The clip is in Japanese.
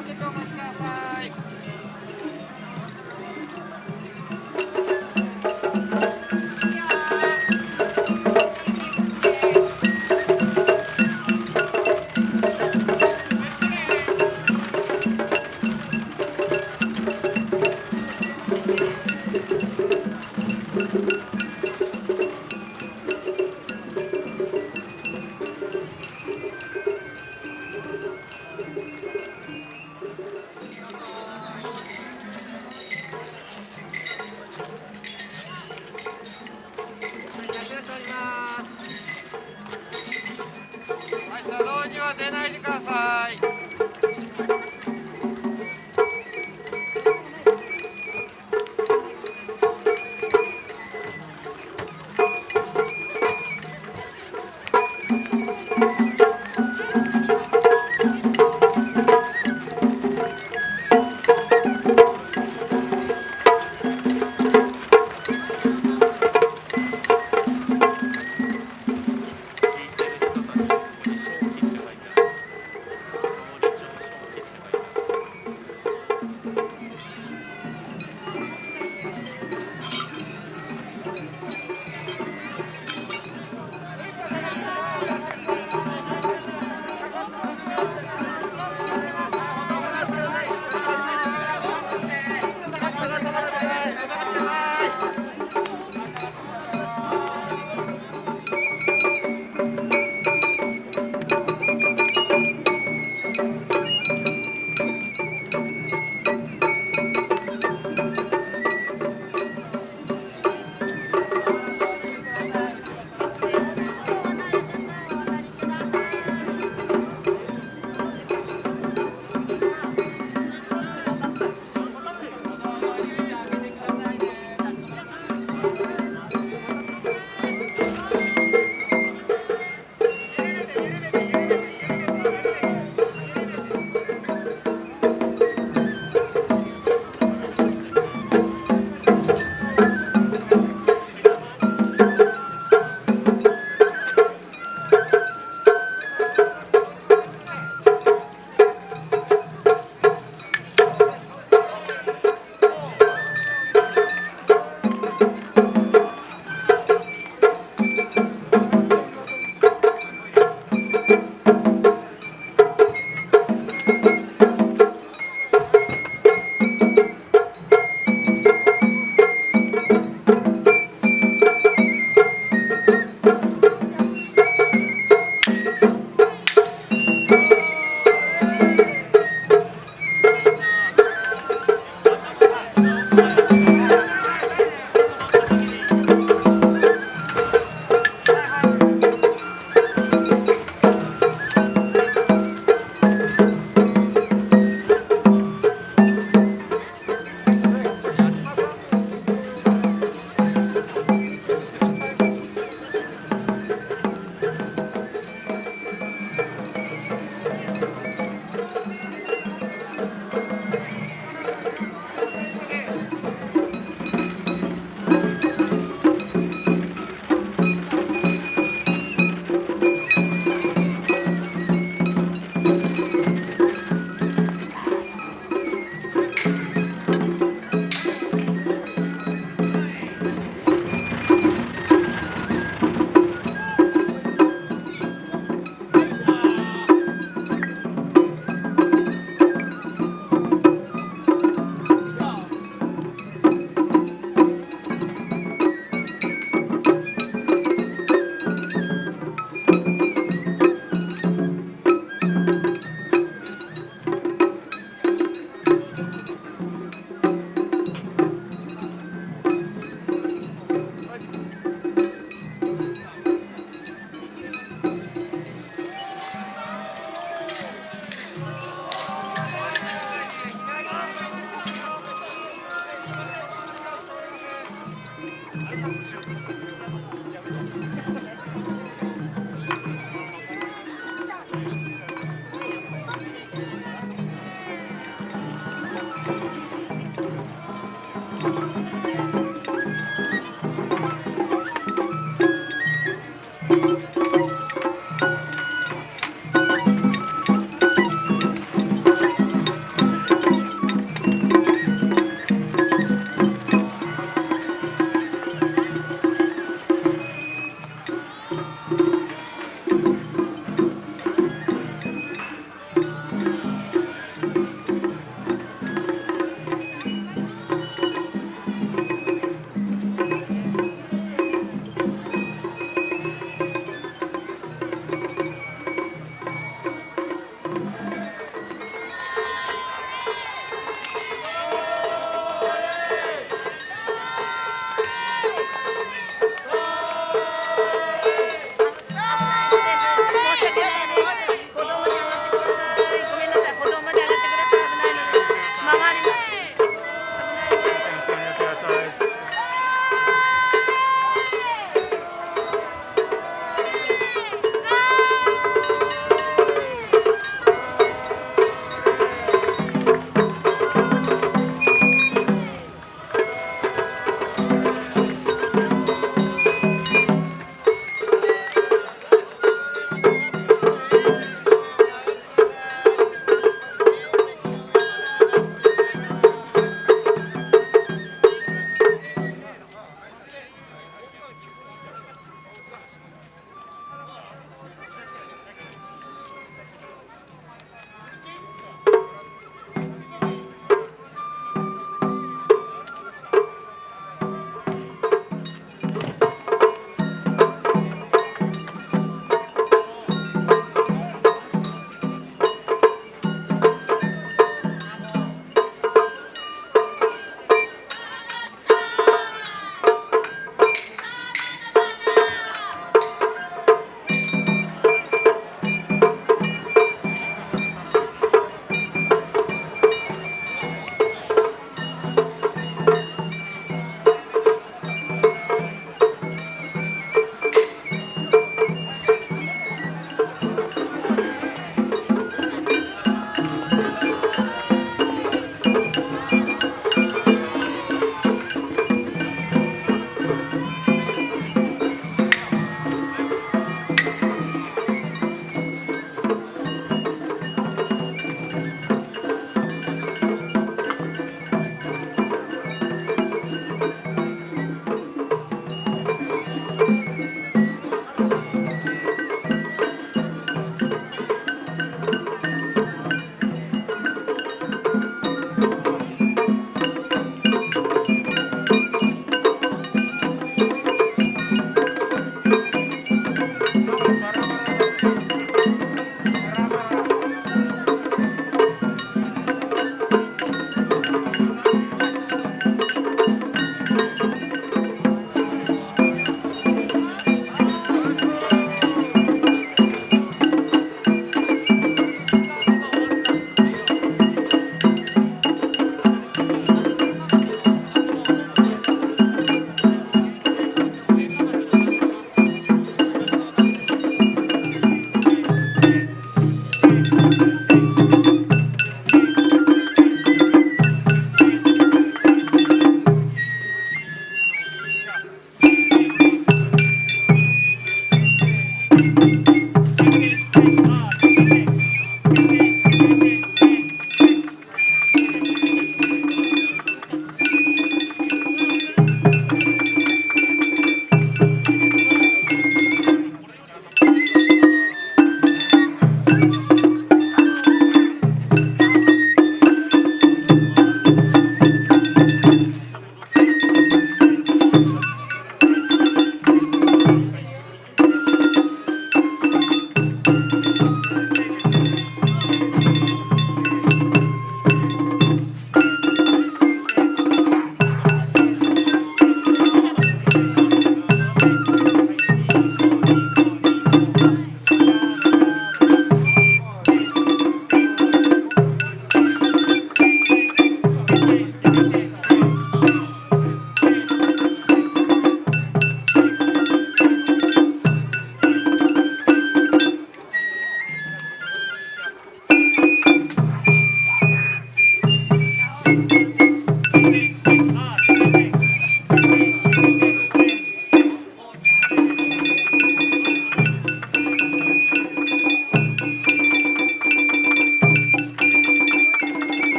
お待ちください、